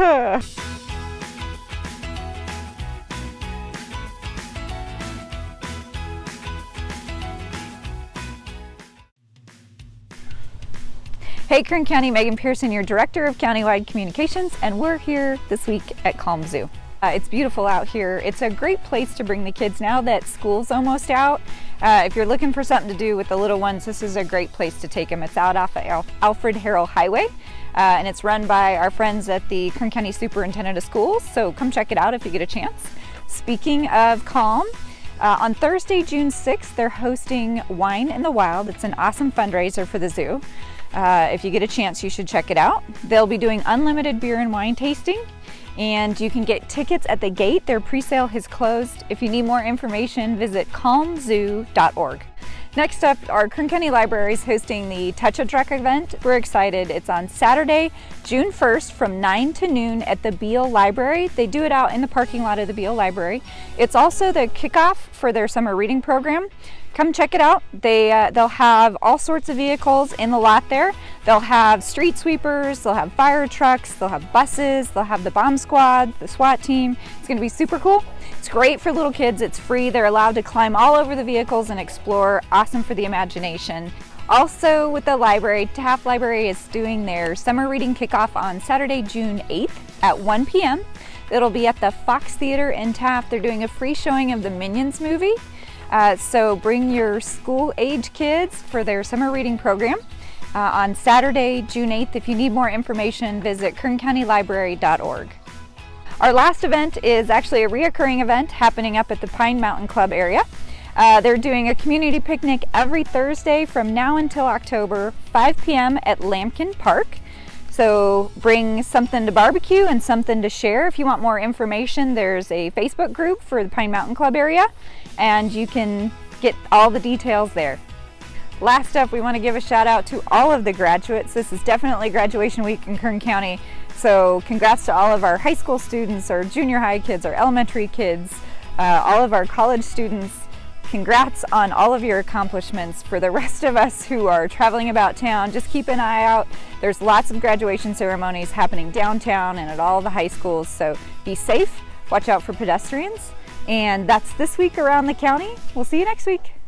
Hey Kern County, Megan Pearson, your Director of Countywide Communications, and we're here this week at Calm Zoo. Uh, it's beautiful out here. It's a great place to bring the kids now that school's almost out. Uh, if you're looking for something to do with the little ones, this is a great place to take them. It's out off of Al Alfred Harrell Highway, uh, and it's run by our friends at the Kern County Superintendent of Schools, so come check it out if you get a chance. Speaking of calm, uh, on Thursday, June 6th, they're hosting Wine in the Wild. It's an awesome fundraiser for the zoo. Uh, if you get a chance, you should check it out. They'll be doing unlimited beer and wine tasting and you can get tickets at the gate. Their pre-sale has closed. If you need more information, visit calmzoo.org. Next up, our Kern County Library is hosting the Touch a Truck event. We're excited. It's on Saturday, June 1st from 9 to noon at the Beale Library. They do it out in the parking lot of the Beale Library. It's also the kickoff for their summer reading program. Come check it out. They, uh, they'll have all sorts of vehicles in the lot there. They'll have street sweepers, they'll have fire trucks, they'll have buses, they'll have the bomb squad, the SWAT team. It's gonna be super cool. It's great for little kids, it's free. They're allowed to climb all over the vehicles and explore. Awesome for the imagination. Also with the library, Taft Library is doing their summer reading kickoff on Saturday, June 8th at 1 p.m. It'll be at the Fox Theater in Taft. They're doing a free showing of the Minions movie. Uh, so bring your school age kids for their summer reading program. Uh, on Saturday, June 8th. If you need more information, visit kerncountylibrary.org. Our last event is actually a reoccurring event happening up at the Pine Mountain Club area. Uh, they're doing a community picnic every Thursday from now until October, 5 p.m. at Lampkin Park. So bring something to barbecue and something to share. If you want more information, there's a Facebook group for the Pine Mountain Club area and you can get all the details there. Last up, we want to give a shout out to all of the graduates. This is definitely graduation week in Kern County. So congrats to all of our high school students, our junior high kids, our elementary kids, uh, all of our college students. Congrats on all of your accomplishments. For the rest of us who are traveling about town, just keep an eye out. There's lots of graduation ceremonies happening downtown and at all the high schools, so be safe, watch out for pedestrians. And that's this week around the county. We'll see you next week.